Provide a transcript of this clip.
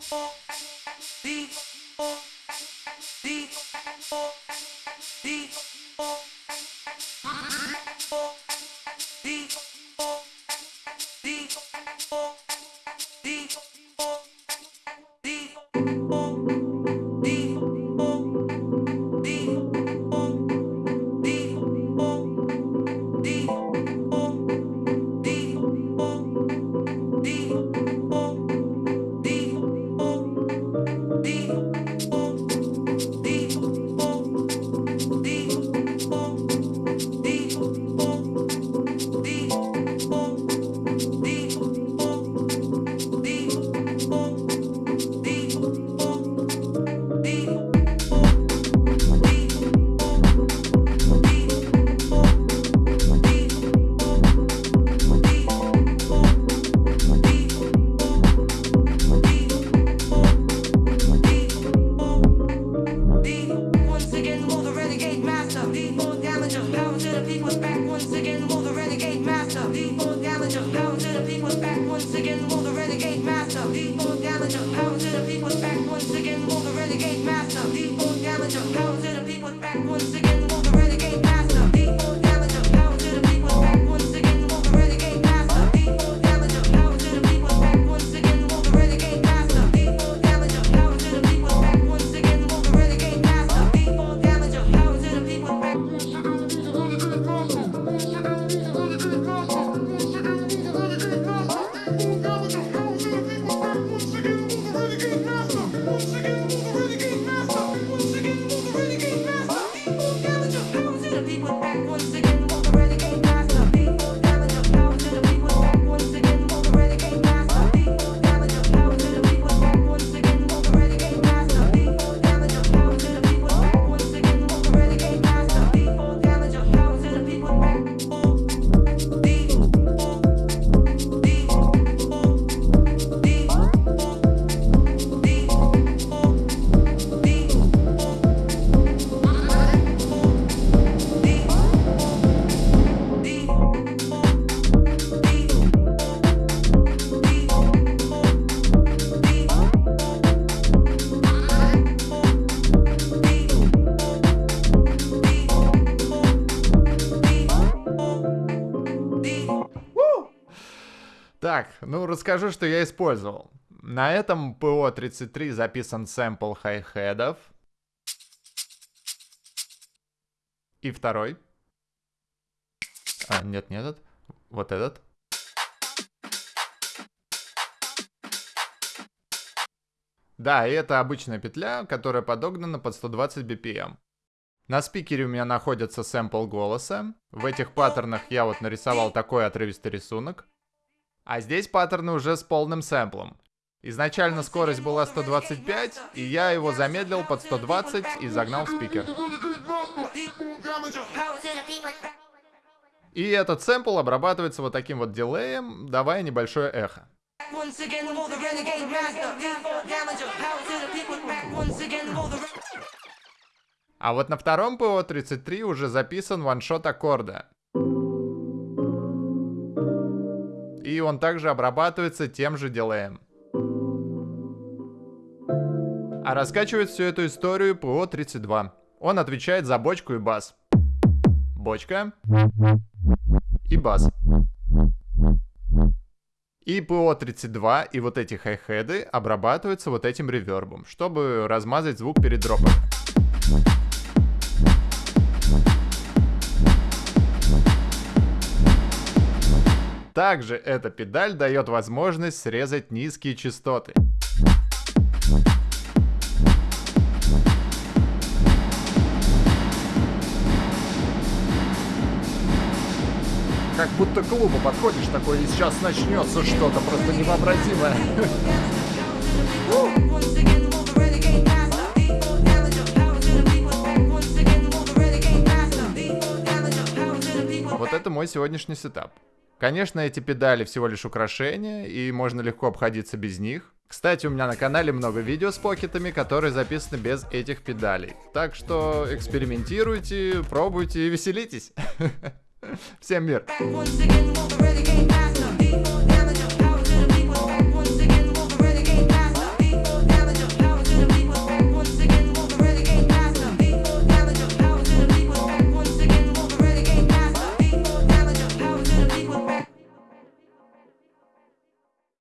D back. Once again, will the renegade Так, ну расскажу, что я использовал. На этом ПО-33 записан сэмпл хай-хедов. И второй. А, нет, не этот. Вот этот. Да, и это обычная петля, которая подогнана под 120 BPM. На спикере у меня находится сэмпл голоса. В этих паттернах я вот нарисовал такой отрывистый рисунок. А здесь паттерны уже с полным сэмплом. Изначально скорость была 125, и я его замедлил под 120 и загнал в спикер. И этот сэмпл обрабатывается вот таким вот дилеем, давая небольшое эхо. А вот на втором ПО-33 уже записан ваншот аккорда. Он также обрабатывается тем же дилеем. А раскачивает всю эту историю ПО-32. Он отвечает за бочку и бас. Бочка. И бас. И ПО-32 и вот эти хай-хеды обрабатываются вот этим ревербом, чтобы размазать звук перед дропом. Также эта педаль дает возможность срезать низкие частоты. Как будто к клубу подходишь такой, и сейчас начнется что-то просто невообразимое. Вот это мой сегодняшний сетап. Конечно, эти педали всего лишь украшения, и можно легко обходиться без них. Кстати, у меня на канале много видео с покетами, которые записаны без этих педалей. Так что экспериментируйте, пробуйте и веселитесь. Всем мир!